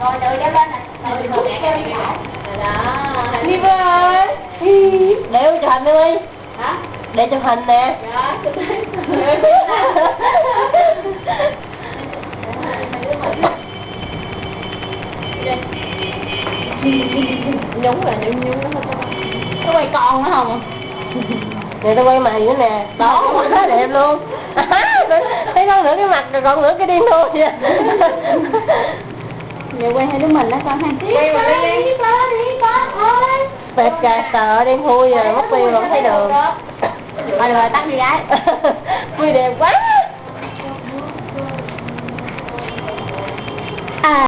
rồi từ kéo lên nè từ từ kéo lên đó. đi. Ơi để chụp hình đi hả? Để chụp hình nè. Dạ chụp nhúng là nhúng nhúng nó có quay con nữa không? Nè tao quay mày nữa nè. Đó. Quá đẹp luôn. Thấy con nửa cái mặt rồi còn nửa cái điên luôn giờ quay hai đứa mình đó con hai Quay mà đi. Đi con đi con thôi. Bẹp cà sợ đen thui rồi mất tiêu rồi không thấy đường. Rồi rồi tắt đi gái. Vui đẹp quá